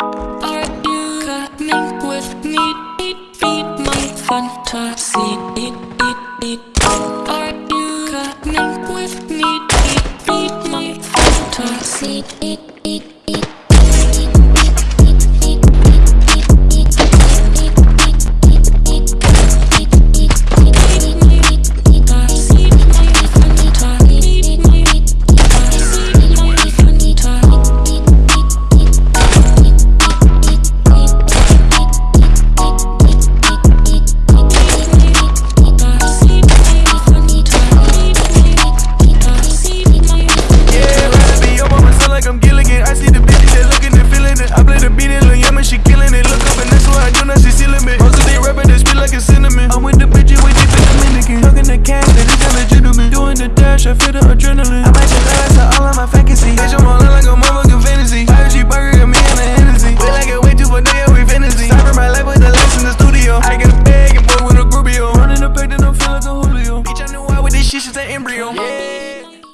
Are you coming with me? Feed my fantasy. Are you coming with me? Feed my fantasy. Falling like a motherfucking fantasy. Fire G burger got me in the Hennessy. Feel like I way too for day we fantasy. Cyber my life with the lights in the studio. I got a bag and boy with a groupie. Running the back, then I feel like a Julio. Bitch, I knew why with this shit, she's an embryo. Yeah.